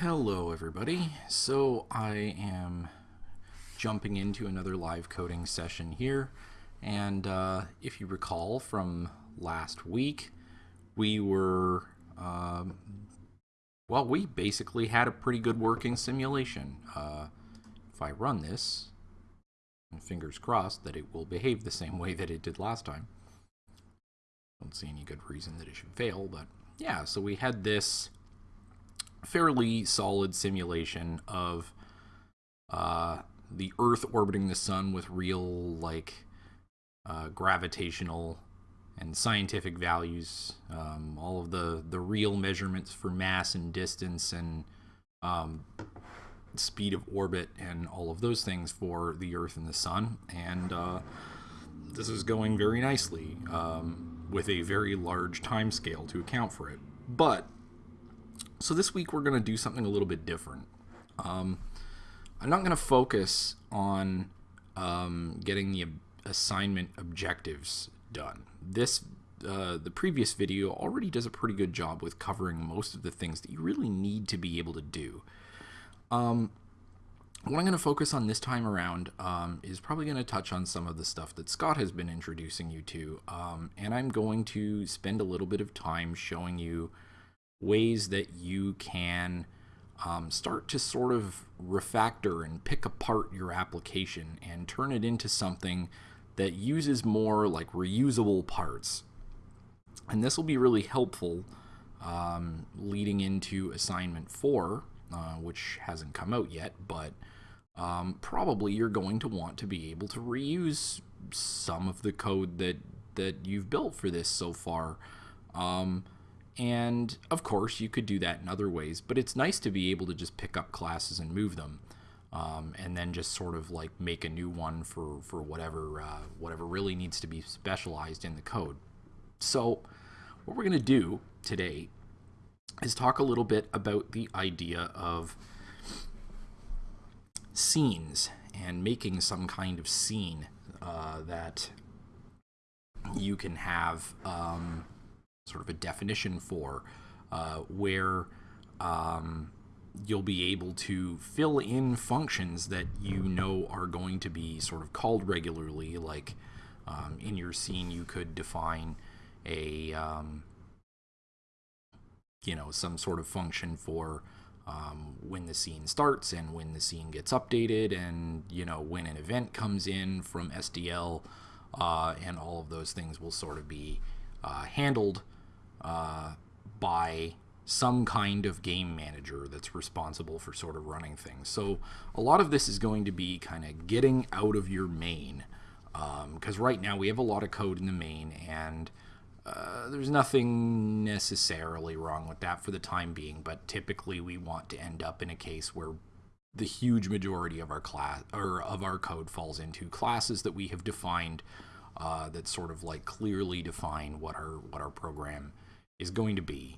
Hello everybody. So I am jumping into another live coding session here and uh, if you recall from last week we were um, well we basically had a pretty good working simulation. Uh, if I run this fingers crossed that it will behave the same way that it did last time. Don't see any good reason that it should fail but yeah so we had this fairly solid simulation of uh, the Earth orbiting the sun with real, like, uh, gravitational and scientific values. Um, all of the, the real measurements for mass and distance and um, speed of orbit and all of those things for the Earth and the sun. And uh, this is going very nicely um, with a very large time scale to account for it. But so this week we're going to do something a little bit different. Um, I'm not going to focus on um, getting the assignment objectives done. This uh, the previous video already does a pretty good job with covering most of the things that you really need to be able to do. Um, what I'm going to focus on this time around um, is probably going to touch on some of the stuff that Scott has been introducing you to, um, and I'm going to spend a little bit of time showing you ways that you can um, start to sort of refactor and pick apart your application and turn it into something that uses more like reusable parts. And this will be really helpful um, leading into assignment four, uh, which hasn't come out yet, but um, probably you're going to want to be able to reuse some of the code that that you've built for this so far. Um, and of course, you could do that in other ways, but it's nice to be able to just pick up classes and move them. Um, and then just sort of like make a new one for, for whatever, uh, whatever really needs to be specialized in the code. So what we're going to do today is talk a little bit about the idea of scenes and making some kind of scene uh, that you can have um, sort of a definition for uh, where um, you'll be able to fill in functions that you know are going to be sort of called regularly. Like um, in your scene, you could define a, um, you know, some sort of function for um, when the scene starts and when the scene gets updated and, you know, when an event comes in from SDL uh, and all of those things will sort of be uh, handled by some kind of game manager that's responsible for sort of running things. So a lot of this is going to be kind of getting out of your main because um, right now we have a lot of code in the main and uh, there's nothing necessarily wrong with that for the time being, but typically we want to end up in a case where the huge majority of our class or of our code falls into classes that we have defined uh, that sort of like clearly define what our what our program is going to be.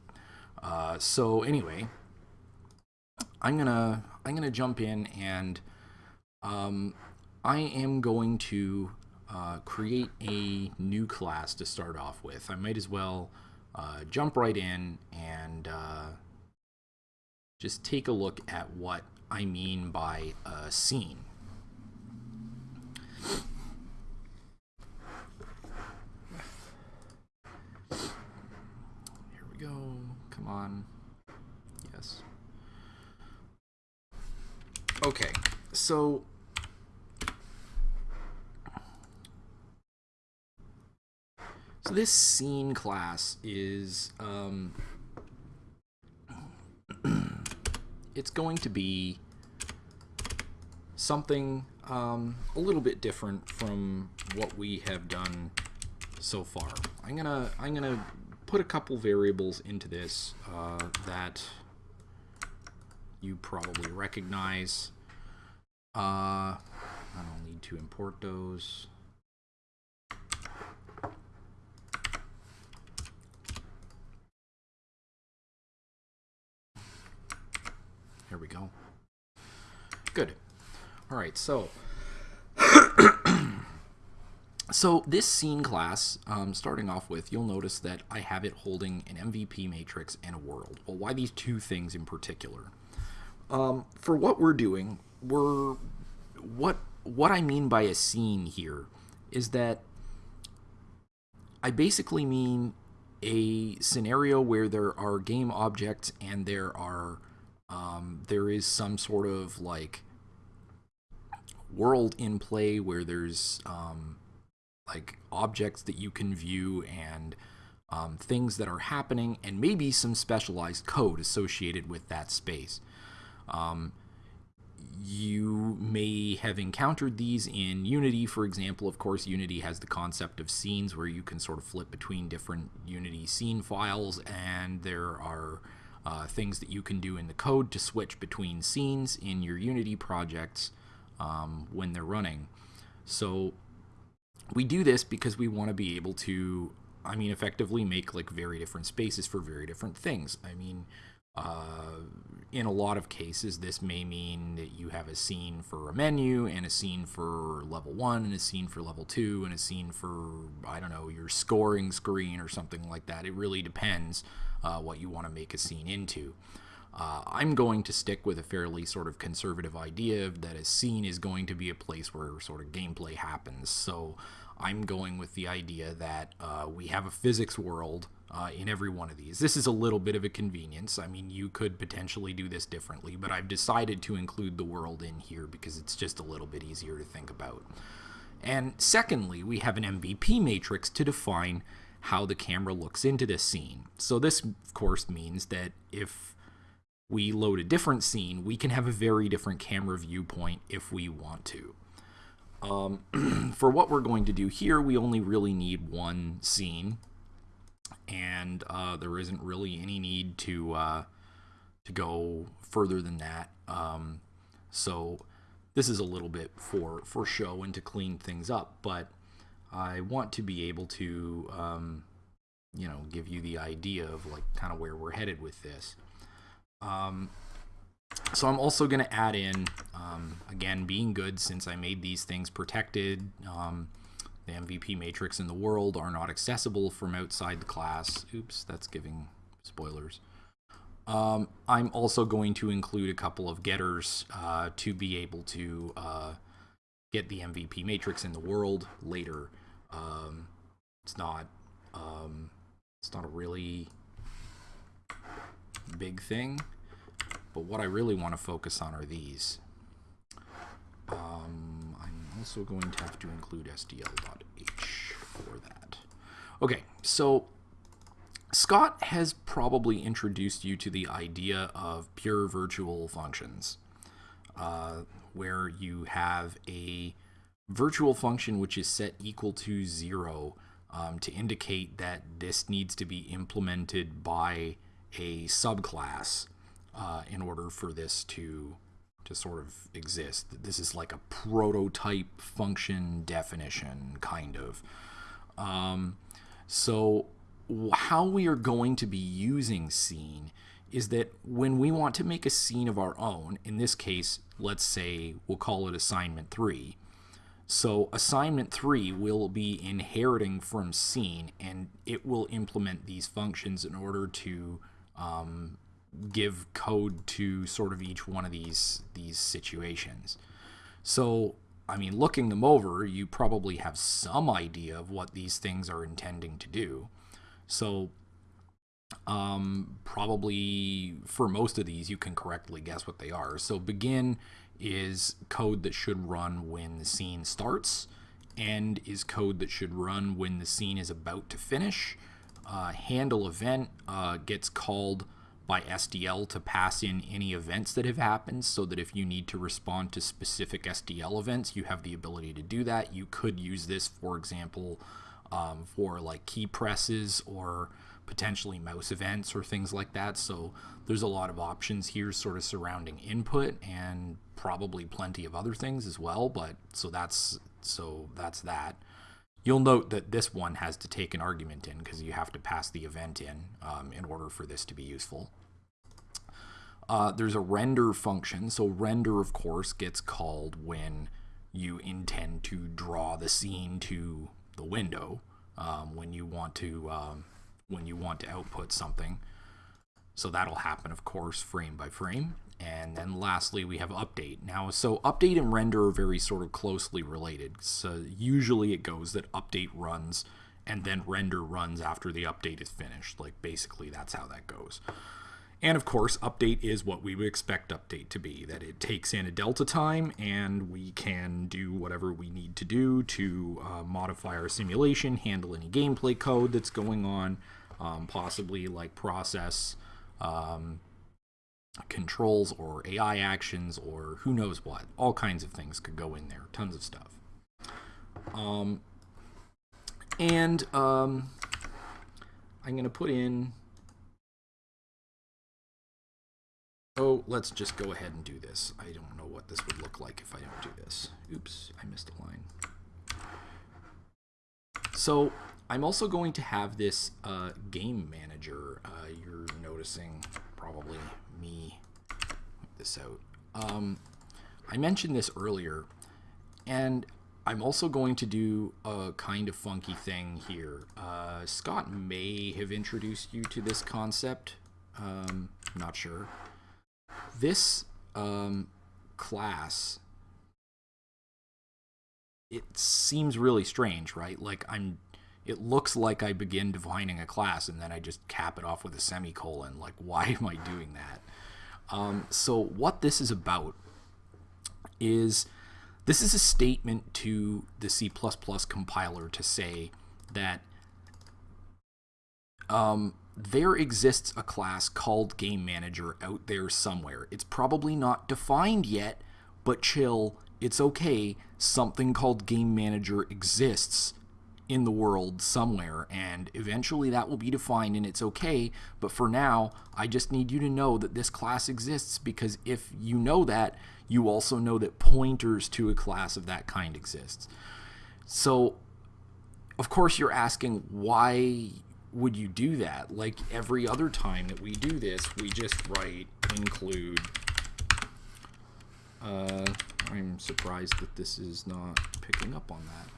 Uh, so anyway, I'm gonna I'm gonna jump in and um, I am going to uh, create a new class to start off with. I might as well uh, jump right in and uh, just take a look at what I mean by a scene. On. Yes. Okay, so so this scene class is um, it's going to be something um, a little bit different from what we have done so far. I'm gonna I'm gonna put a couple variables into this uh, that you probably recognize. Uh, I don't need to import those. Here we go. Good. All right, so so this scene class, um, starting off with, you'll notice that I have it holding an MVP matrix and a world. Well, why these two things in particular? Um, for what we're doing, we're what what I mean by a scene here is that I basically mean a scenario where there are game objects and there are um, there is some sort of like world in play where there's um, like objects that you can view and um, things that are happening and maybe some specialized code associated with that space. Um, you may have encountered these in Unity, for example. Of course, Unity has the concept of scenes where you can sort of flip between different Unity scene files, and there are uh, things that you can do in the code to switch between scenes in your Unity projects um, when they're running. So we do this because we want to be able to, I mean, effectively make like very different spaces for very different things. I mean, uh, in a lot of cases, this may mean that you have a scene for a menu and a scene for level one and a scene for level two and a scene for, I don't know, your scoring screen or something like that. It really depends uh, what you want to make a scene into. Uh, I'm going to stick with a fairly sort of conservative idea that a scene is going to be a place where sort of gameplay happens. So I'm going with the idea that uh, we have a physics world uh, in every one of these. This is a little bit of a convenience. I mean, you could potentially do this differently, but I've decided to include the world in here because it's just a little bit easier to think about. And secondly, we have an MVP matrix to define how the camera looks into this scene. So this, of course, means that if we load a different scene, we can have a very different camera viewpoint if we want to. Um, for what we're going to do here, we only really need one scene, and uh, there isn't really any need to uh, to go further than that. Um, so this is a little bit for for show and to clean things up, but I want to be able to um, you know give you the idea of like kind of where we're headed with this. Um, so I'm also going to add in, um, again, being good since I made these things protected. Um, the MVP matrix in the world are not accessible from outside the class. Oops, that's giving spoilers. Um, I'm also going to include a couple of getters uh, to be able to uh, get the MVP matrix in the world later. Um, it's not um, it's not a really big thing. But what I really want to focus on are these. Um, I'm also going to have to include SDL.h for that. Okay, so Scott has probably introduced you to the idea of pure virtual functions, uh, where you have a virtual function which is set equal to zero um, to indicate that this needs to be implemented by a subclass uh, in order for this to to sort of exist. This is like a prototype function definition, kind of. Um, so how we are going to be using scene is that when we want to make a scene of our own, in this case, let's say we'll call it assignment 3. So assignment 3 will be inheriting from scene and it will implement these functions in order to um, give code to sort of each one of these these situations. So, I mean, looking them over, you probably have some idea of what these things are intending to do. So, um, probably for most of these, you can correctly guess what they are. So, begin is code that should run when the scene starts. End is code that should run when the scene is about to finish. Uh, handle event uh, gets called by SDL to pass in any events that have happened so that if you need to respond to specific SDL events, you have the ability to do that. You could use this, for example, um, for like key presses or potentially mouse events or things like that. So there's a lot of options here sort of surrounding input and probably plenty of other things as well. But so that's so that's that. You'll note that this one has to take an argument in because you have to pass the event in um, in order for this to be useful. Uh, there's a render function. So render, of course, gets called when you intend to draw the scene to the window um, when you want to um, when you want to output something. So that'll happen, of course, frame by frame. And then lastly, we have update. Now, so update and render are very sort of closely related. So usually it goes that update runs and then render runs after the update is finished. Like basically that's how that goes. And of course, update is what we would expect update to be, that it takes in a delta time and we can do whatever we need to do to uh, modify our simulation, handle any gameplay code that's going on, um, possibly like process um, controls or AI actions or who knows what. All kinds of things could go in there, tons of stuff. Um, and um, I'm going to put in Oh, let's just go ahead and do this. I don't know what this would look like if I don't do this. Oops, I missed a line. So I'm also going to have this uh, game manager. Uh, you're noticing probably me this out. Um, I mentioned this earlier, and I'm also going to do a kind of funky thing here. Uh, Scott may have introduced you to this concept. Um, not sure this um, class it seems really strange right like i'm it looks like i begin defining a class and then i just cap it off with a semicolon like why am i doing that um, so what this is about is this is a statement to the c++ compiler to say that um, there exists a class called Game Manager out there somewhere. It's probably not defined yet, but chill, it's okay. Something called Game Manager exists in the world somewhere, and eventually that will be defined and it's okay. But for now, I just need you to know that this class exists because if you know that, you also know that pointers to a class of that kind exists. So, of course, you're asking why would you do that? Like every other time that we do this, we just write include. Uh, I'm surprised that this is not picking up on that.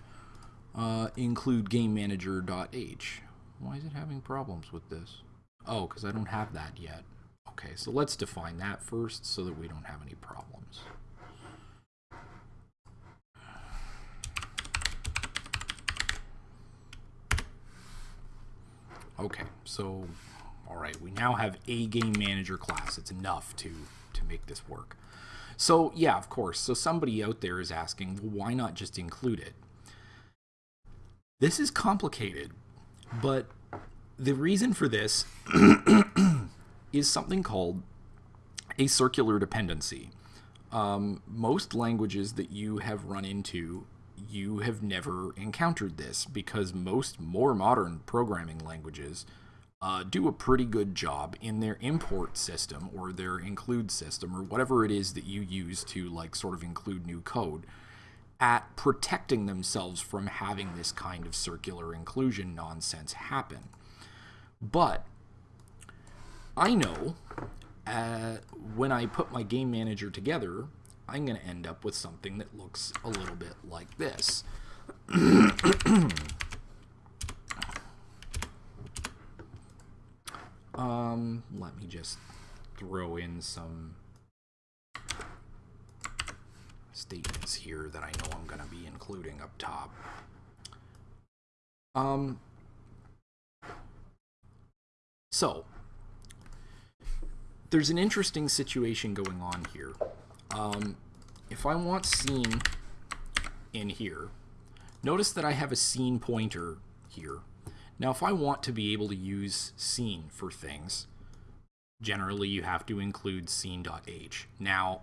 Uh, include game manager.h. Why is it having problems with this? Oh, because I don't have that yet. Okay, so let's define that first so that we don't have any problems. Okay, so, all right, we now have a game manager class. It's enough to, to make this work. So, yeah, of course. So somebody out there is asking, well, why not just include it? This is complicated, but the reason for this is something called a circular dependency. Um, most languages that you have run into you have never encountered this because most more modern programming languages uh, do a pretty good job in their import system or their include system or whatever it is that you use to like sort of include new code at protecting themselves from having this kind of circular inclusion nonsense happen. But I know uh, when I put my game manager together I'm going to end up with something that looks a little bit like this. um, let me just throw in some statements here that I know I'm going to be including up top. Um, so, there's an interesting situation going on here. Um, if I want scene in here, notice that I have a scene pointer here. Now, if I want to be able to use scene for things, generally you have to include scene.h. Now,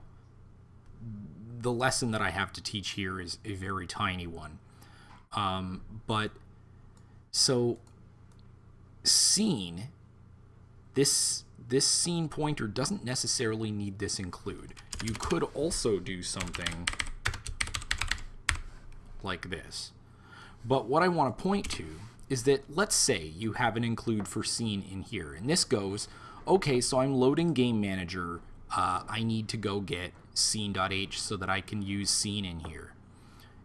the lesson that I have to teach here is a very tiny one. Um, but so scene, this this scene pointer doesn't necessarily need this include you could also do something like this. But what I want to point to is that let's say you have an include for scene in here. And this goes, okay, so I'm loading game manager. Uh, I need to go get scene.h so that I can use scene in here.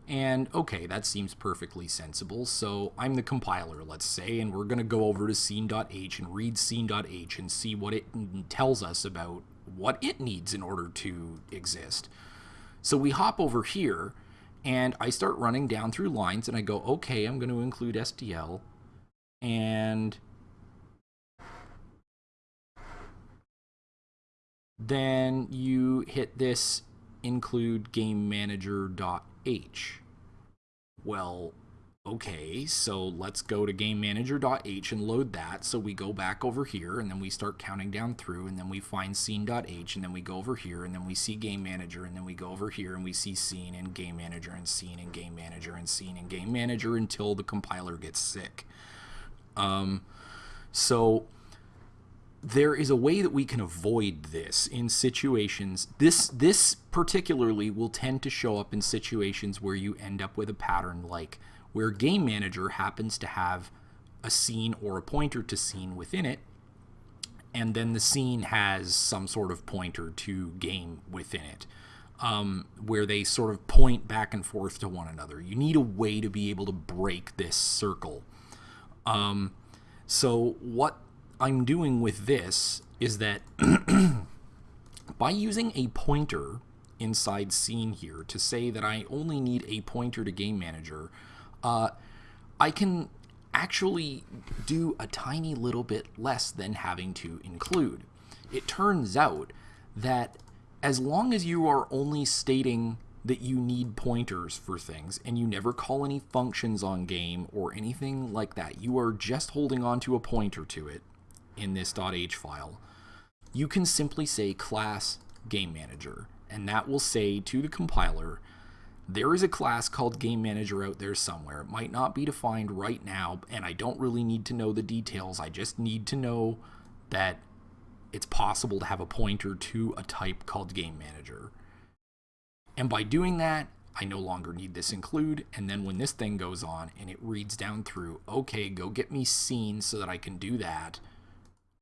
And okay, that seems perfectly sensible. So I'm the compiler, let's say, and we're going to go over to scene.h and read scene.h and see what it tells us about what it needs in order to exist. So we hop over here and I start running down through lines and I go, okay, I'm going to include SDL and then you hit this include game manager.h. Well, okay, so let's go to game manager.h and load that. So we go back over here and then we start counting down through and then we find scene.h and then we go over here and then we see game manager and then we go over here and we see scene and game manager and scene and game manager and scene and game manager until the compiler gets sick. Um, so there is a way that we can avoid this in situations this this particularly will tend to show up in situations where you end up with a pattern like where game manager happens to have a scene or a pointer to scene within it and then the scene has some sort of pointer to game within it um, where they sort of point back and forth to one another. You need a way to be able to break this circle. Um, so what I'm doing with this is that by using a pointer inside scene here to say that I only need a pointer to game manager, uh, I can actually do a tiny little bit less than having to include. It turns out that as long as you are only stating that you need pointers for things and you never call any functions on game or anything like that, you are just holding on to a pointer to it, in this .h file, you can simply say class game manager, and that will say to the compiler, there is a class called game manager out there somewhere. It might not be defined right now, and I don't really need to know the details. I just need to know that it's possible to have a pointer to a type called game manager. And by doing that, I no longer need this include, and then when this thing goes on and it reads down through, okay, go get me scene so that I can do that,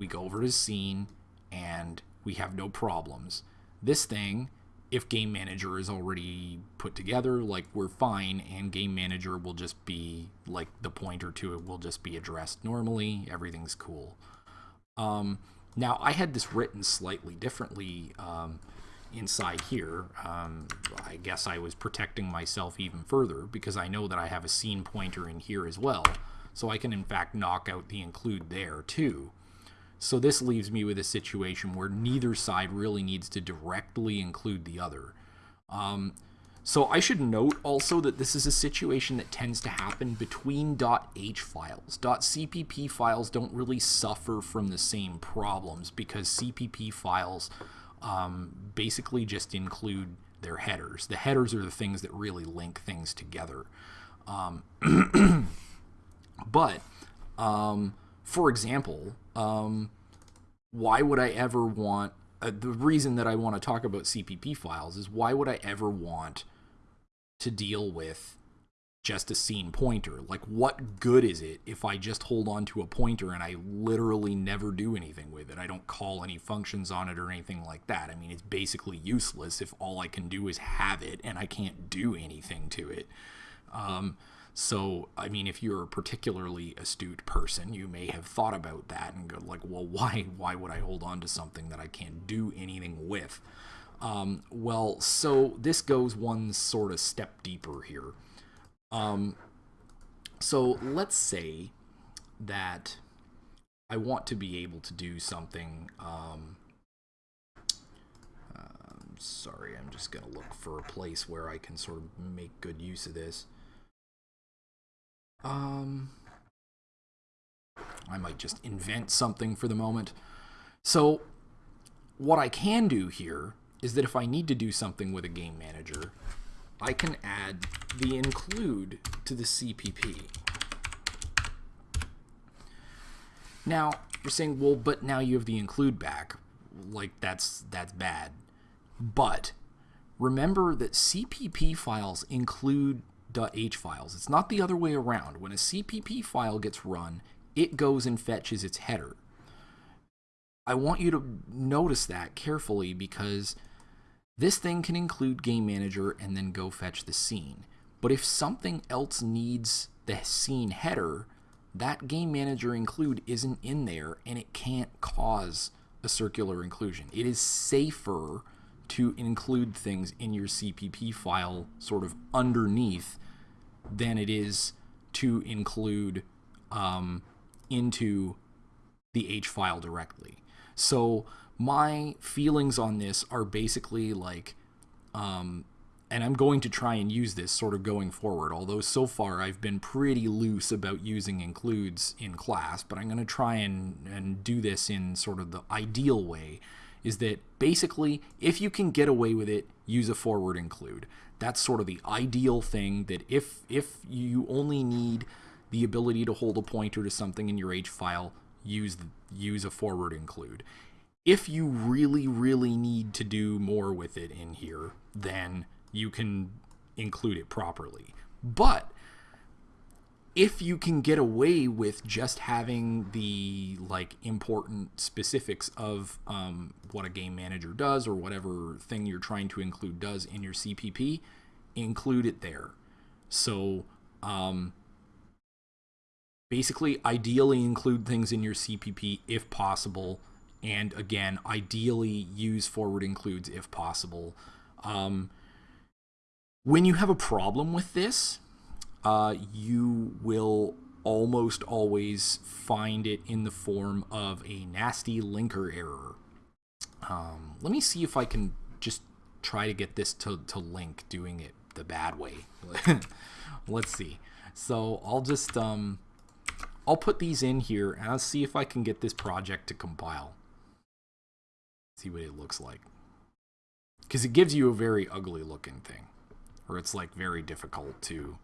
we go over to scene and we have no problems. This thing, if game manager is already put together, like we're fine and game manager will just be like the pointer to it will just be addressed normally. Everything's cool. Um, now I had this written slightly differently um, inside here. Um, I guess I was protecting myself even further because I know that I have a scene pointer in here as well. So I can in fact knock out the include there too. So this leaves me with a situation where neither side really needs to directly include the other. Um, so I should note also that this is a situation that tends to happen between .h files. .cpp files don't really suffer from the same problems because CPP files um, basically just include their headers. The headers are the things that really link things together. Um, but um, for example, um, why would I ever want uh, the reason that I want to talk about CPP files is why would I ever want to deal with just a scene pointer? Like, what good is it if I just hold on to a pointer and I literally never do anything with it? I don't call any functions on it or anything like that. I mean, it's basically useless if all I can do is have it and I can't do anything to it. Um, so, I mean, if you're a particularly astute person, you may have thought about that and go like, well, why, why would I hold on to something that I can't do anything with? Um, well, so this goes one sort of step deeper here. Um, so let's say that I want to be able to do something. Um, uh, sorry, I'm just going to look for a place where I can sort of make good use of this. Um, I might just invent something for the moment. So what I can do here is that if I need to do something with a game manager, I can add the include to the CPP. Now, you're saying, well, but now you have the include back. Like, that's, that's bad. But remember that CPP files include .h files. It's not the other way around. When a CPP file gets run, it goes and fetches its header. I want you to notice that carefully because this thing can include game manager and then go fetch the scene. But if something else needs the scene header, that game manager include isn't in there and it can't cause a circular inclusion. It is safer to include things in your CPP file sort of underneath than it is to include um, into the H file directly. So my feelings on this are basically like, um, and I'm going to try and use this sort of going forward, although so far I've been pretty loose about using includes in class, but I'm going to try and, and do this in sort of the ideal way, is that basically, if you can get away with it, use a forward include. That's sort of the ideal thing that if, if you only need the ability to hold a pointer to something in your H file, use, use a forward include. If you really, really need to do more with it in here, then you can include it properly. But if you can get away with just having the like important specifics of um, what a game manager does or whatever thing you're trying to include does in your CPP, include it there. So um, basically, ideally include things in your CPP if possible. And again, ideally use forward includes if possible. Um, when you have a problem with this, uh, you will almost always find it in the form of a nasty linker error. Um, let me see if I can just try to get this to, to link doing it the bad way. Let's see. So I'll just, um, I'll put these in here and I'll see if I can get this project to compile. See what it looks like. Because it gives you a very ugly looking thing or it's like very difficult to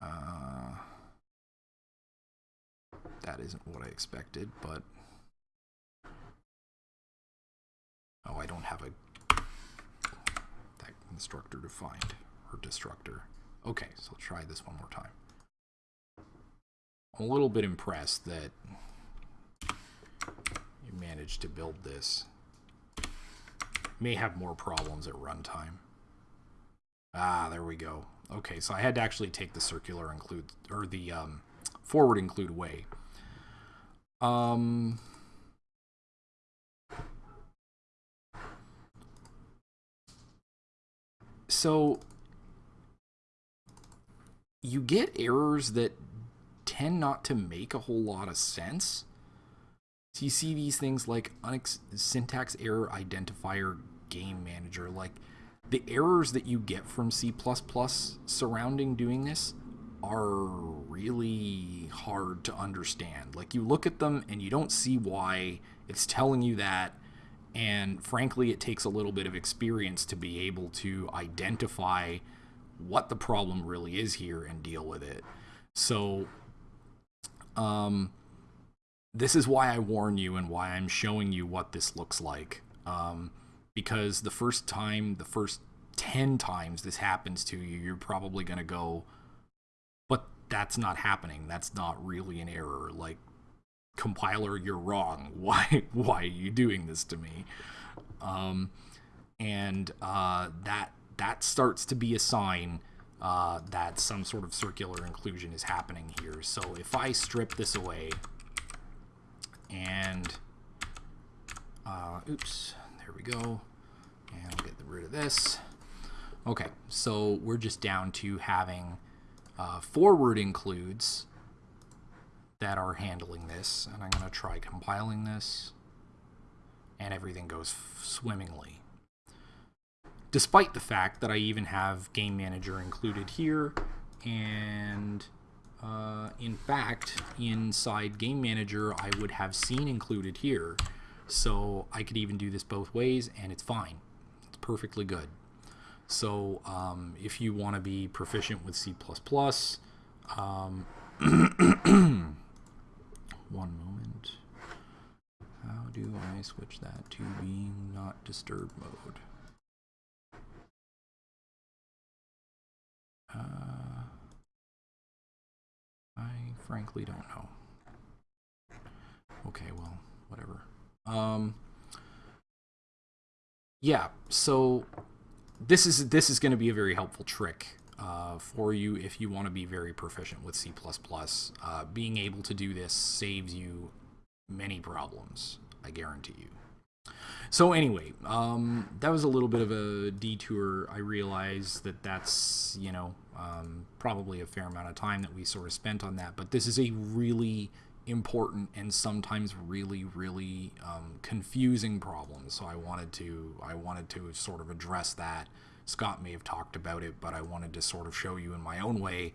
uh, that isn't what I expected, but oh, I don't have a that constructor defined or destructor. Okay, so I'll try this one more time. I'm a little bit impressed that you managed to build this may have more problems at runtime. Ah, there we go. Okay, so I had to actually take the circular include, or the um, forward include away. Um, so you get errors that tend not to make a whole lot of sense. So you see these things like syntax error identifier game manager. Like the errors that you get from C++ surrounding doing this are really hard to understand. Like you look at them and you don't see why it's telling you that. And frankly, it takes a little bit of experience to be able to identify what the problem really is here and deal with it. So, um, this is why I warn you and why I'm showing you what this looks like. Um, because the first time, the first 10 times this happens to you, you're probably going to go, but that's not happening. That's not really an error. Like, compiler, you're wrong. Why, why are you doing this to me? Um, and uh, that, that starts to be a sign uh, that some sort of circular inclusion is happening here. So if I strip this away, and uh, oops, there we go. And I'll get rid of this. Okay, so we're just down to having uh, forward includes that are handling this. And I'm going to try compiling this. And everything goes swimmingly. Despite the fact that I even have Game Manager included here. And uh, in fact, inside Game Manager, I would have scene included here. So I could even do this both ways, and it's fine. Perfectly good. So um, if you want to be proficient with C++, um, one moment. How do I switch that to being not disturb mode? Uh, I frankly don't know. Okay, well, whatever. Um, yeah, so this is this is going to be a very helpful trick uh, for you if you want to be very proficient with C++. Uh, being able to do this saves you many problems, I guarantee you. So anyway, um, that was a little bit of a detour. I realize that that's, you know, um, probably a fair amount of time that we sort of spent on that, but this is a really important and sometimes really, really um, confusing problems. So I wanted to, I wanted to sort of address that. Scott may have talked about it, but I wanted to sort of show you in my own way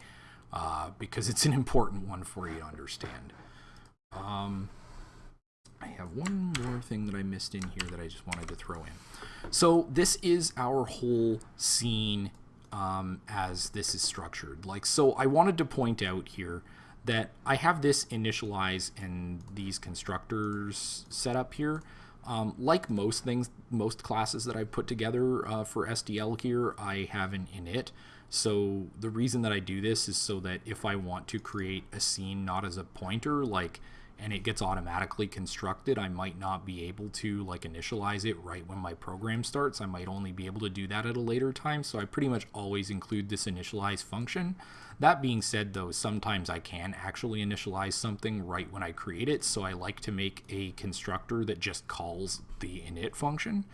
uh, because it's an important one for you to understand. Um, I have one more thing that I missed in here that I just wanted to throw in. So this is our whole scene um, as this is structured. Like, so I wanted to point out here that I have this initialize and these constructors set up here. Um, like most things, most classes that I've put together uh, for SDL here, I have an init. So the reason that I do this is so that if I want to create a scene not as a pointer, like and it gets automatically constructed, I might not be able to like initialize it right when my program starts. I might only be able to do that at a later time. So I pretty much always include this initialize function. That being said though, sometimes I can actually initialize something right when I create it. So I like to make a constructor that just calls the init function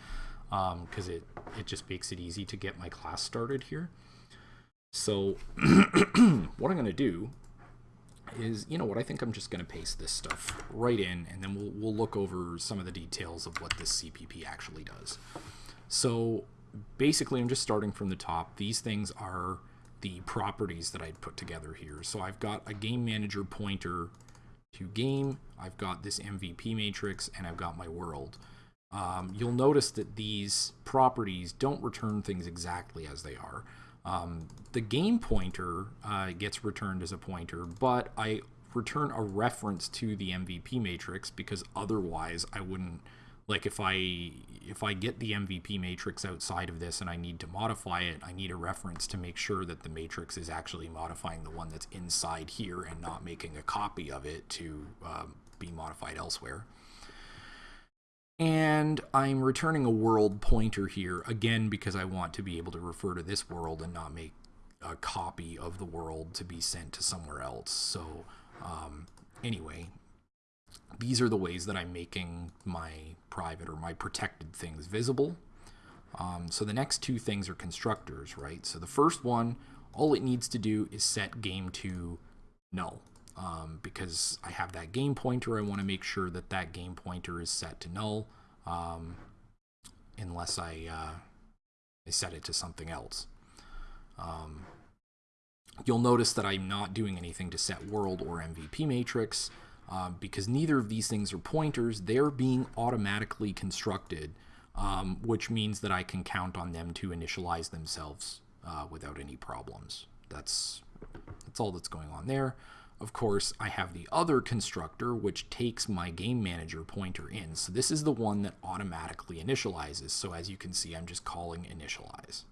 because um, it, it just makes it easy to get my class started here. So what I'm going to do is, you know what, I think I'm just going to paste this stuff right in, and then we'll, we'll look over some of the details of what this CPP actually does. So basically, I'm just starting from the top. These things are the properties that I'd put together here. So I've got a game manager pointer to game, I've got this MVP matrix, and I've got my world. Um, you'll notice that these properties don't return things exactly as they are. Um, the game pointer uh, gets returned as a pointer, but I return a reference to the MVP matrix because otherwise I wouldn't like if I if I get the MVP matrix outside of this and I need to modify it, I need a reference to make sure that the matrix is actually modifying the one that's inside here and not making a copy of it to um, be modified elsewhere. And I'm returning a world pointer here, again, because I want to be able to refer to this world and not make a copy of the world to be sent to somewhere else. So um, anyway, these are the ways that I'm making my private or my protected things visible. Um, so the next two things are constructors, right? So the first one, all it needs to do is set game to null um, because I have that game pointer. I want to make sure that that game pointer is set to null um, unless I, uh, I set it to something else. Um, you'll notice that I'm not doing anything to set world or MVP matrix um, because neither of these things are pointers. They're being automatically constructed, um, which means that I can count on them to initialize themselves uh, without any problems. That's, that's all that's going on there. Of course, I have the other constructor, which takes my game manager pointer in. So this is the one that automatically initializes. So as you can see, I'm just calling initialize.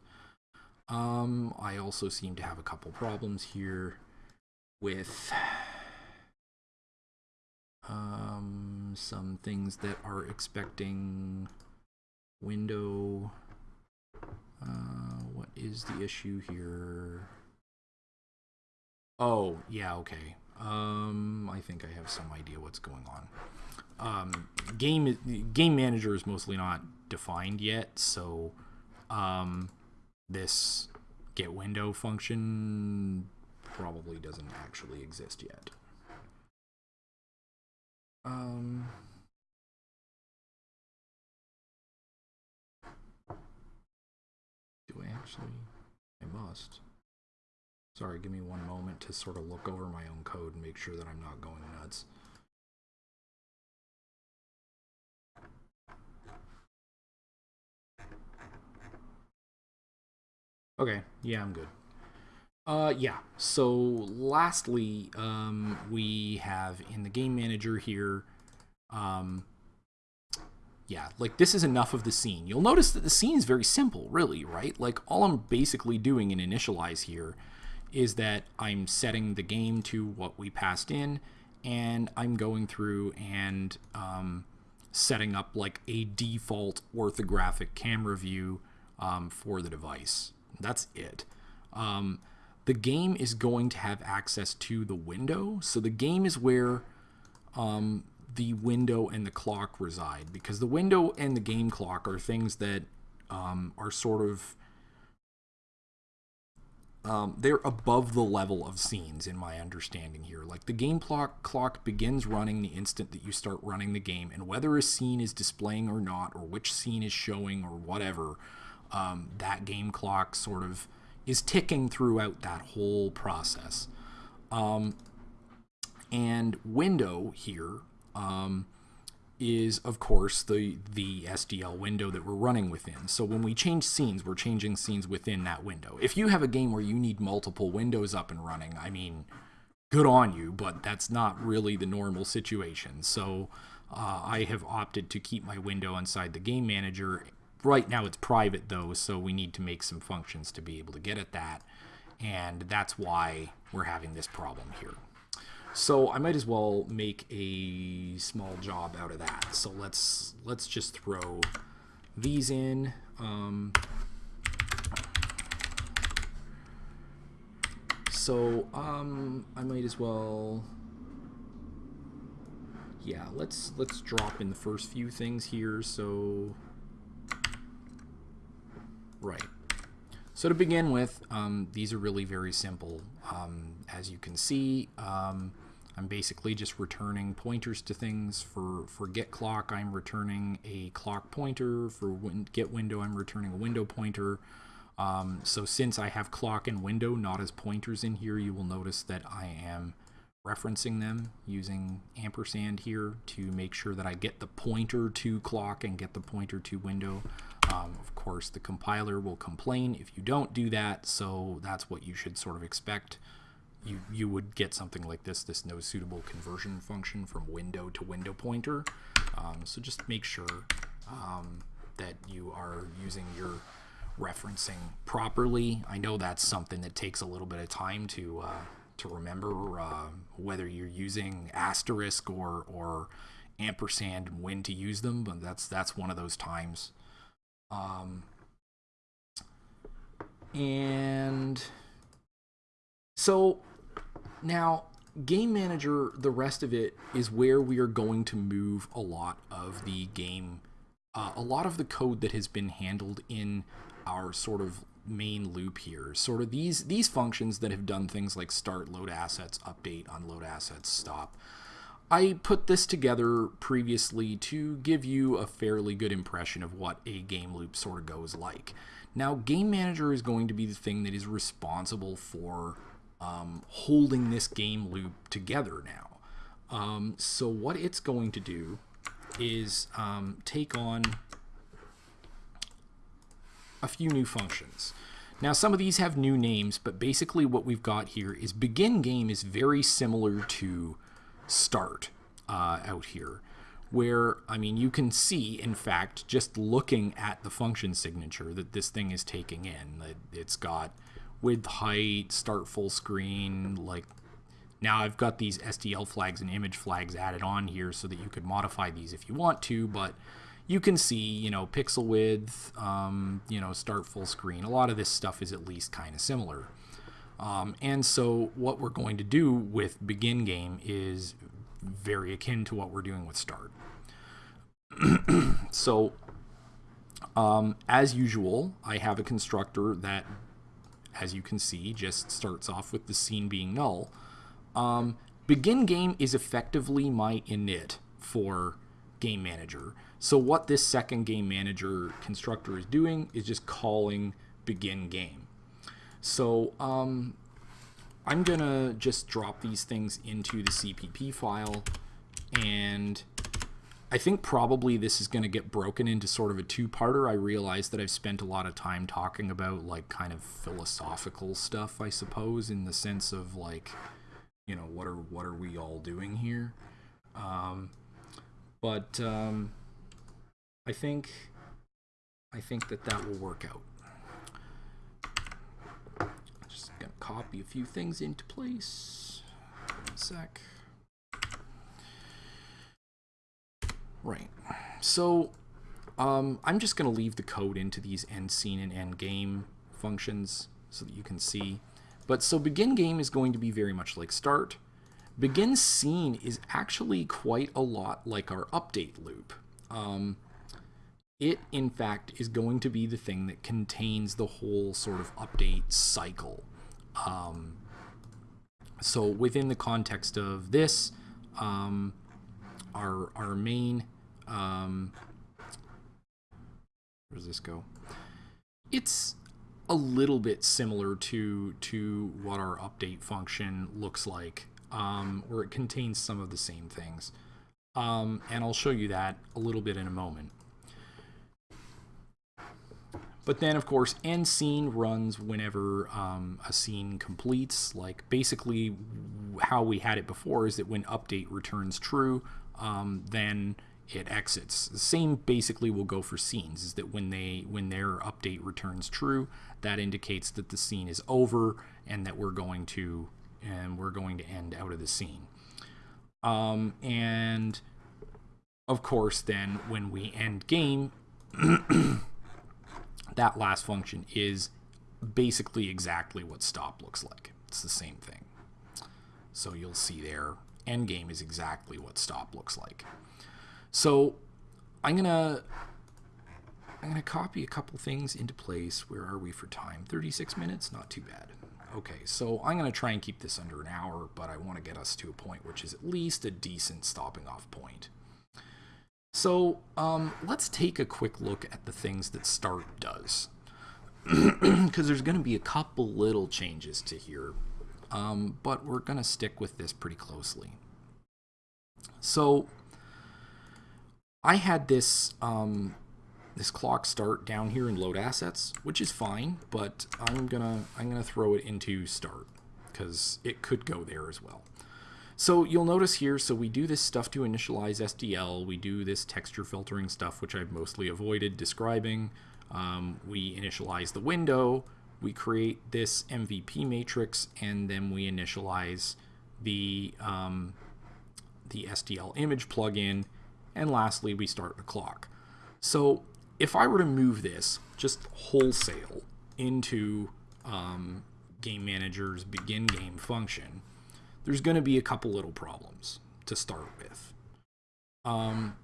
Um, I also seem to have a couple problems here with um, some things that are expecting window. Uh, what is the issue here? Oh, yeah, okay. Um, I think I have some idea what's going on. Um, game game manager is mostly not defined yet, so um, this get window function probably doesn't actually exist yet. Um, do I actually? I must. Sorry, give me one moment to sort of look over my own code and make sure that I'm not going nuts. Okay, yeah, I'm good. Uh, yeah, so lastly, um, we have in the game manager here, um, yeah, like this is enough of the scene. You'll notice that the scene is very simple, really, right? Like all I'm basically doing in initialize here is that I'm setting the game to what we passed in and I'm going through and um, setting up like a default orthographic camera view um, for the device. That's it. The game is going to have access to the window. So the game is where um, the window and the clock reside because the window and the game clock are things that um, are sort of um, they're above the level of scenes in my understanding here. Like the game clock clock begins running the instant that you start running the game, and whether a scene is displaying or not, or which scene is showing or whatever, um, that game clock sort of is ticking throughout that whole process. Um, and window here um, is of course the the SDL window that we're running within. So when we change scenes, we're changing scenes within that window. If you have a game where you need multiple windows up and running, I mean, good on you, but that's not really the normal situation. So uh, I have opted to keep my window inside the game manager. Right now it's private though, so we need to make some functions to be able to get at that. And that's why we're having this problem here. So I might as well make a small job out of that. So let's let's just throw these in. Um, so um, I might as well. Yeah, let's let's drop in the first few things here. So right. So to begin with, um, these are really very simple. Um, as you can see, um, I'm basically just returning pointers to things. For, for get clock, I'm returning a clock pointer. For win get window, I'm returning a window pointer. Um, so since I have clock and window not as pointers in here, you will notice that I am referencing them using ampersand here to make sure that I get the pointer to clock and get the pointer to window. Um, of course, the compiler will complain if you don't do that, so that's what you should sort of expect you, you would get something like this, this no suitable conversion function from window to window pointer. Um, so just make sure um, that you are using your referencing properly. I know that's something that takes a little bit of time to uh, to remember uh, whether you're using asterisk or or ampersand when to use them, but that's that's one of those times. Um, and so now, Game Manager, the rest of it is where we are going to move a lot of the game, uh, a lot of the code that has been handled in our sort of main loop here. Sort of these these functions that have done things like start, load assets, update, unload assets, stop. I put this together previously to give you a fairly good impression of what a game loop sort of goes like. Now, Game Manager is going to be the thing that is responsible for um, holding this game loop together now. Um, so what it's going to do is um, take on a few new functions. Now some of these have new names, but basically what we've got here is begin game is very similar to start uh, out here where, I mean, you can see, in fact, just looking at the function signature that this thing is taking in. That it's got width, height, start full screen. Like now I've got these SDL flags and image flags added on here so that you could modify these if you want to, but you can see, you know, pixel width, um, you know, start full screen. A lot of this stuff is at least kind of similar. Um, and so what we're going to do with begin game is very akin to what we're doing with start. so um, as usual, I have a constructor that as you can see, just starts off with the scene being null. Um, begin game is effectively my init for game manager. So what this second game manager constructor is doing is just calling begin game. So um, I'm gonna just drop these things into the CPP file and I think probably this is going to get broken into sort of a two-parter. I realize that I've spent a lot of time talking about like kind of philosophical stuff, I suppose, in the sense of like, you know, what are what are we all doing here? Um, but um, I think I think that that will work out. I'm just gonna copy a few things into place. One sec. Right. So um, I'm just going to leave the code into these end scene and end game functions so that you can see. But so begin game is going to be very much like start. Begin scene is actually quite a lot like our update loop. Um, it, in fact, is going to be the thing that contains the whole sort of update cycle. Um, so within the context of this, um, our, our main, um, where does this go? It's a little bit similar to, to what our update function looks like, um, where it contains some of the same things. Um, and I'll show you that a little bit in a moment. But then, of course, end scene runs whenever um, a scene completes. Like, basically, how we had it before is that when update returns true, um, then it exits. The same basically will go for scenes, is that when they when their update returns true, that indicates that the scene is over and that we're going to and we're going to end out of the scene. Um, and of course, then when we end game, that last function is basically exactly what stop looks like. It's the same thing. So you'll see there, endgame is exactly what stop looks like. So I'm gonna I'm gonna copy a couple things into place. Where are we for time? 36 minutes, not too bad. Okay, so I'm gonna try and keep this under an hour, but I want to get us to a point which is at least a decent stopping off point. So um, let's take a quick look at the things that start does. Because there's going to be a couple little changes to here, um, but we're going to stick with this pretty closely. So I had this um, this clock start down here in load assets, which is fine, but I'm gonna I'm gonna throw it into start because it could go there as well. So you'll notice here, so we do this stuff to initialize SDL, we do this texture filtering stuff, which I've mostly avoided describing. Um, we initialize the window, we create this MVP matrix, and then we initialize the, um, the SDL image plugin, and lastly, we start the clock. So if I were to move this just wholesale into um, Game Manager's begin game function, there's going to be a couple little problems to start with. Um,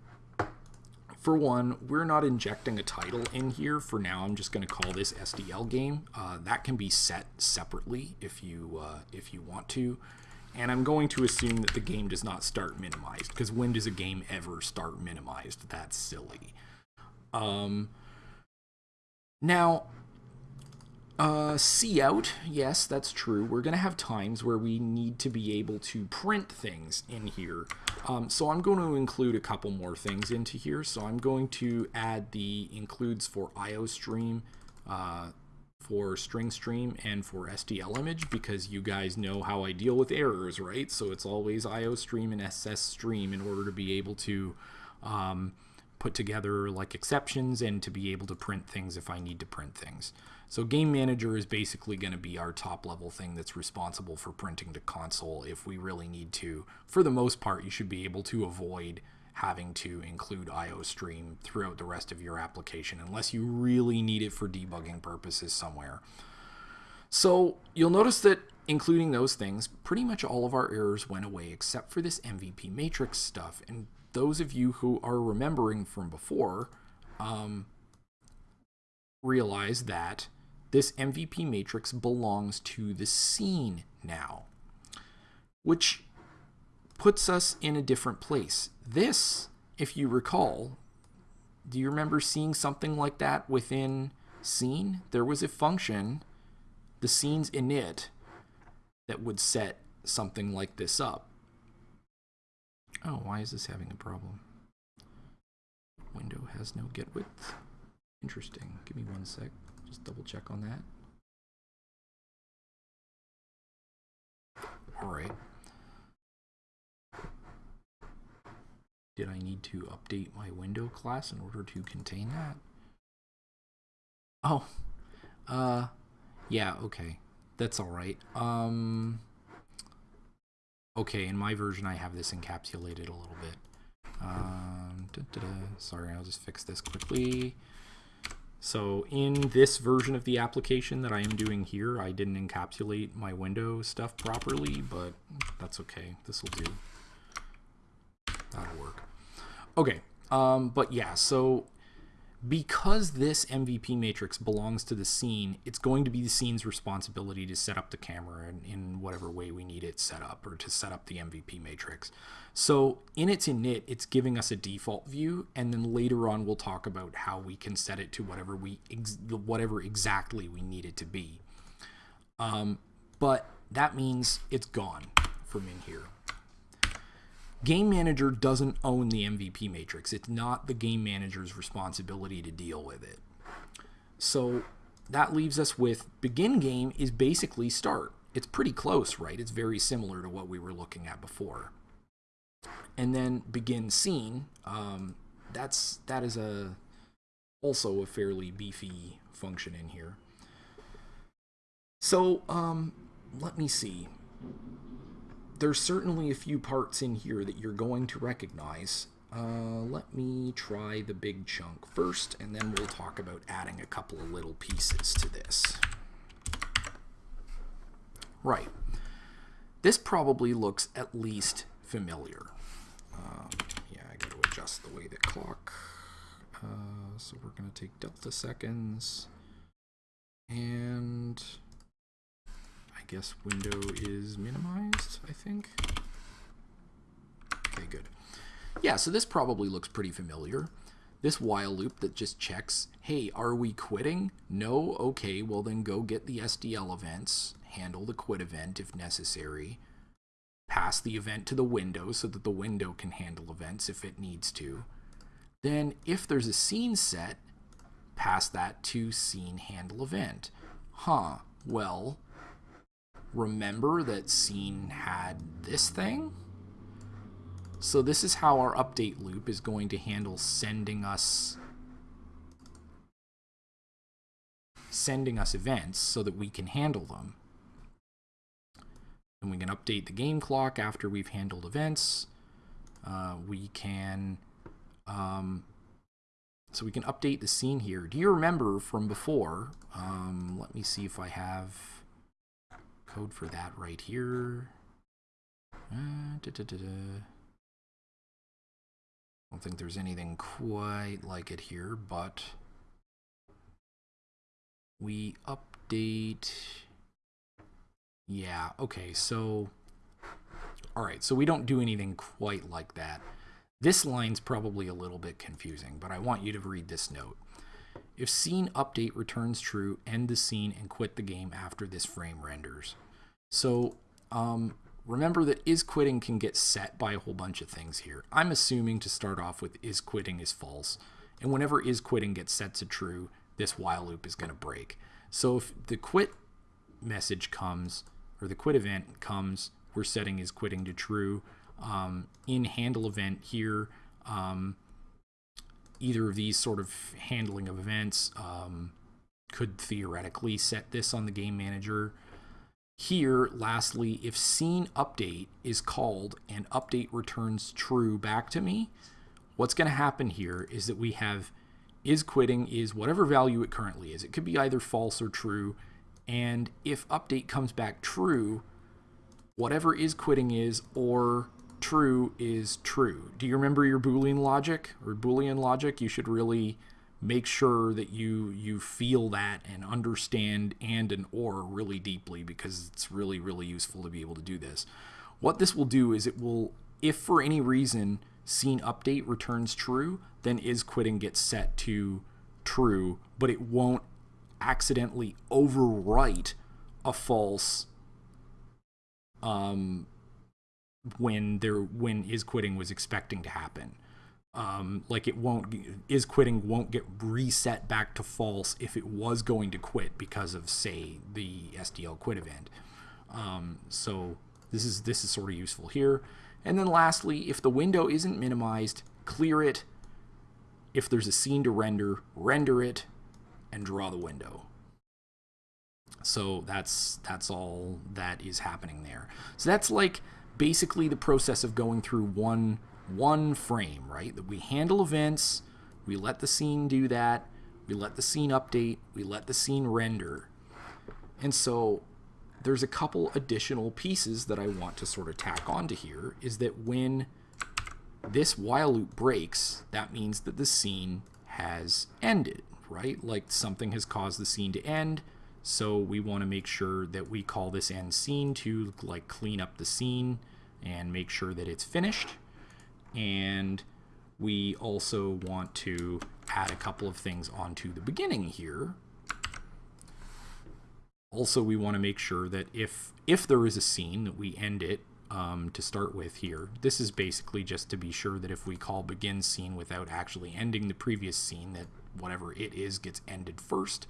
for one, we're not injecting a title in here. For now, I'm just going to call this SDL game. Uh, that can be set separately if you uh, if you want to. And I'm going to assume that the game does not start minimized, because when does a game ever start minimized? That's silly. Um, now, uh, see out, yes, that's true. We're going to have times where we need to be able to print things in here. Um, so I'm going to include a couple more things into here. So I'm going to add the includes for IOStream, uh, for string stream, and for SDL image because you guys know how I deal with errors, right? So it's always IOStream and SS stream in order to be able to um, put together like exceptions and to be able to print things if I need to print things. So Game Manager is basically going to be our top level thing that's responsible for printing to console if we really need to. For the most part, you should be able to avoid having to include IO stream throughout the rest of your application unless you really need it for debugging purposes somewhere. So you'll notice that including those things, pretty much all of our errors went away except for this MVP matrix stuff. And those of you who are remembering from before um, realize that this MVP matrix belongs to the scene now, which puts us in a different place. This, if you recall, do you remember seeing something like that within scene? There was a function, the scene's init, that would set something like this up. Oh, why is this having a problem? Window has no get width. Interesting. Give me one sec just double check on that. All right. Did I need to update my window class in order to contain that? Oh, uh, yeah, okay. That's all right. Um, okay, in my version, I have this encapsulated a little bit. Um, da, da, da. Sorry, I'll just fix this quickly. So in this version of the application that I am doing here, I didn't encapsulate my window stuff properly, but that's okay. This will do. That'll work. Okay, um, but yeah, so because this MVP matrix belongs to the scene, it's going to be the scene's responsibility to set up the camera in, in, whatever way we need it set up or to set up the MVP matrix. So in its init, it's giving us a default view, and then later on we'll talk about how we can set it to whatever we ex whatever exactly we need it to be. Um, but that means it's gone from in here. Game Manager doesn't own the MVP matrix. It's not the game manager's responsibility to deal with it. So that leaves us with begin game is basically start. It's pretty close, right? It's very similar to what we were looking at before. And then begin scene, um, that's that is a also a fairly beefy function in here. So um, let me see there's certainly a few parts in here that you're going to recognize. Uh, let me try the big chunk first, and then we'll talk about adding a couple of little pieces to this. Right. This probably looks at least familiar. Um, yeah, I got to adjust the way the clock. Uh, so we're going to take delta seconds. And I guess window is minimized, I think. Okay, good. Yeah, so this probably looks pretty familiar. This while loop that just checks, hey, are we quitting? No? Okay, well then go get the SDL events, handle the quit event if necessary, pass the event to the window so that the window can handle events if it needs to. Then if there's a scene set, pass that to scene handle event. Huh, well, remember that scene had this thing. So this is how our update loop is going to handle sending us sending us events so that we can handle them. And we can update the game clock after we've handled events. Uh, we can um, so we can update the scene here. Do you remember from before? Um, let me see if I have code for that right here. Uh, da, da, da, don't think there's anything quite like it here, but we update. Yeah, okay, so, all right, so we don't do anything quite like that. This line's probably a little bit confusing, but I want you to read this note. If scene update returns true, end the scene and quit the game after this frame renders. So um, remember that is quitting can get set by a whole bunch of things here. I'm assuming to start off with is quitting is false. And whenever is quitting gets set to true, this while loop is going to break. So if the quit message comes, or the quit event comes, we're setting is quitting to true. Um, in handle event here, um, either of these sort of handling of events um, could theoretically set this on the game manager. Here, lastly, if scene update is called and update returns true back to me, what's going to happen here is that we have is quitting is whatever value it currently is. It could be either false or true. And if update comes back true, whatever is quitting is or true is true. Do you remember your Boolean logic or Boolean logic? You should really make sure that you you feel that and understand and and or really deeply because it's really really useful to be able to do this. What this will do is it will if for any reason scene update returns true, then is quitting gets set to true, but it won't accidentally overwrite a false um when there when is quitting was expecting to happen um, like it won't is quitting won't get reset back to false if it was going to quit because of say the SDL quit event. Um, so this is this is sort of useful here. And then lastly, if the window isn't minimized, clear it. If there's a scene to render, render it and draw the window. So that's that's all that is happening there. So that's like basically the process of going through one one frame, right? That we handle events, we let the scene do that, we let the scene update, we let the scene render. And so there's a couple additional pieces that I want to sort of tack onto here is that when this while loop breaks, that means that the scene has ended, right? Like something has caused the scene to end. So we want to make sure that we call this end scene to like clean up the scene and make sure that it's finished. And we also want to add a couple of things onto the beginning here. Also, we want to make sure that if if there is a scene that we end it um, to start with here. This is basically just to be sure that if we call begin scene without actually ending the previous scene, that whatever it is gets ended first.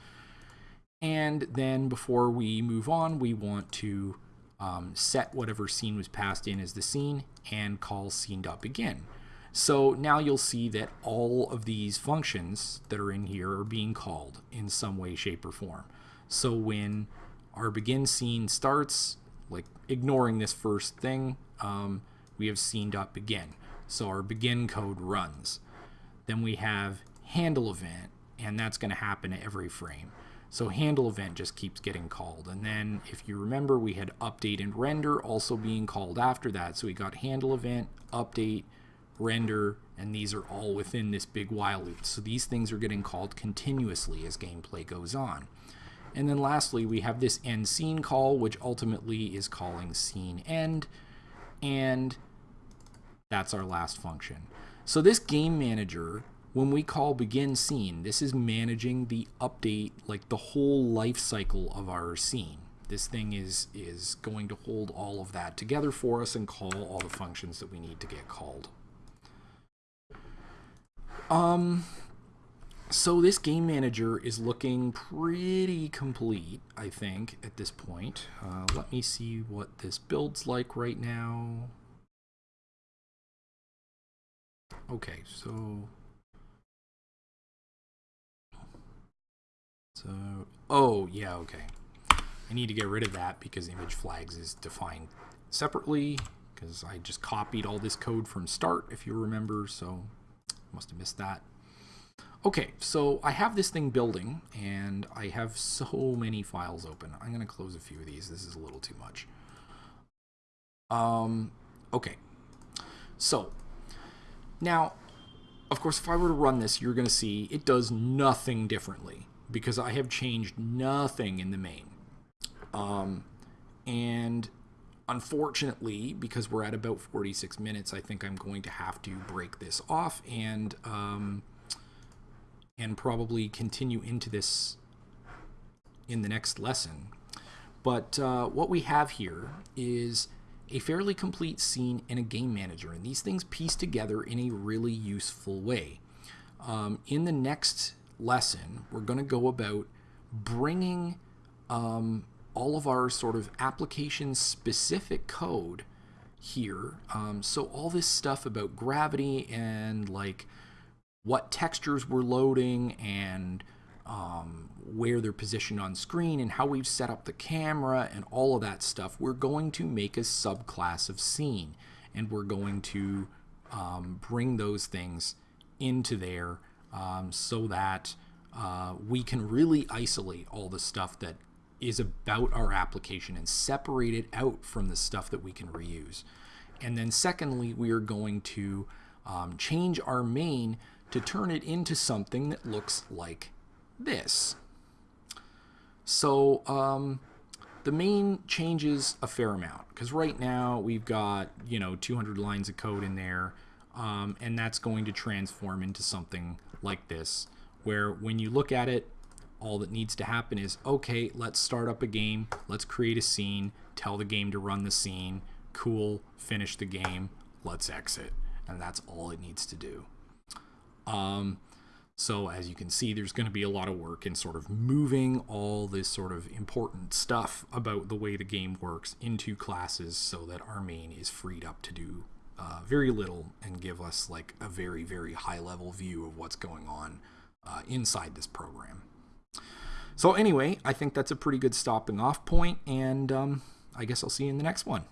And then before we move on, we want to um, set whatever scene was passed in as the scene and call scene.begin. So now you'll see that all of these functions that are in here are being called in some way, shape, or form. So when our begin scene starts, like ignoring this first thing, um, we have scene.begin. So our begin code runs. Then we have handle event, and that's going to happen at every frame. So handle event just keeps getting called. And then if you remember, we had update and render also being called after that. So we got handle event, update, render, and these are all within this big while loop. So these things are getting called continuously as gameplay goes on. And then lastly, we have this end scene call, which ultimately is calling scene end. And that's our last function. So this game manager, when we call begin scene, this is managing the update, like the whole life cycle of our scene. This thing is, is going to hold all of that together for us and call all the functions that we need to get called. Um, so this game manager is looking pretty complete, I think, at this point. Uh, let me see what this build's like right now. Okay, so... So, oh, yeah, okay. I need to get rid of that because image flags is defined separately because I just copied all this code from start, if you remember, so must have missed that. Okay, so I have this thing building, and I have so many files open. I'm going to close a few of these. This is a little too much. Um, okay, so now, of course, if I were to run this, you're going to see it does nothing differently because I have changed nothing in the main. Um, and unfortunately, because we're at about 46 minutes, I think I'm going to have to break this off and um, and probably continue into this in the next lesson. But uh, what we have here is a fairly complete scene and a game manager, and these things piece together in a really useful way. Um, in the next lesson, we're going to go about bringing um, all of our sort of application specific code here. Um, so all this stuff about gravity and like what textures we're loading and um, where they're positioned on screen and how we've set up the camera and all of that stuff, we're going to make a subclass of scene and we're going to um, bring those things into there um, so that uh, we can really isolate all the stuff that is about our application and separate it out from the stuff that we can reuse. And then secondly, we are going to um, change our main to turn it into something that looks like this. So um, the main changes a fair amount because right now we've got you know 200 lines of code in there um, and that's going to transform into something like this where when you look at it all that needs to happen is okay let's start up a game let's create a scene tell the game to run the scene cool finish the game let's exit. And that's all it needs to do. Um, so as you can see, there's going to be a lot of work in sort of moving all this sort of important stuff about the way the game works into classes so that our main is freed up to do uh, very little and give us like a very, very high level view of what's going on uh, inside this program. So anyway, I think that's a pretty good stopping off point and um, I guess I'll see you in the next one.